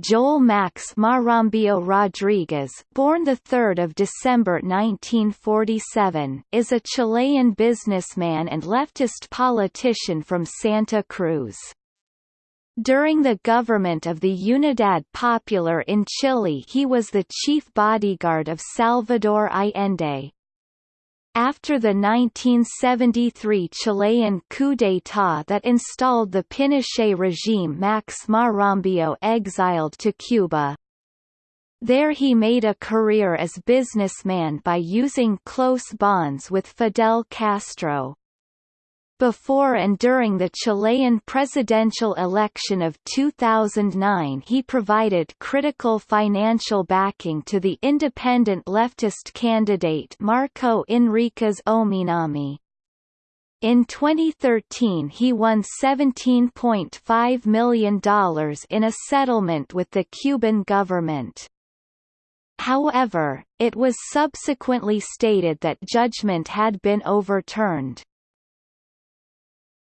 Joel Max Marambio Rodriguez born 3 December 1947, is a Chilean businessman and leftist politician from Santa Cruz. During the government of the Unidad Popular in Chile he was the chief bodyguard of Salvador Allende. After the 1973 Chilean coup d'état that installed the Pinochet regime Max Marambio exiled to Cuba. There he made a career as businessman by using close bonds with Fidel Castro. Before and during the Chilean presidential election of 2009 he provided critical financial backing to the independent leftist candidate Marco Enriquez Ominami. In 2013 he won $17.5 million in a settlement with the Cuban government. However, it was subsequently stated that judgment had been overturned.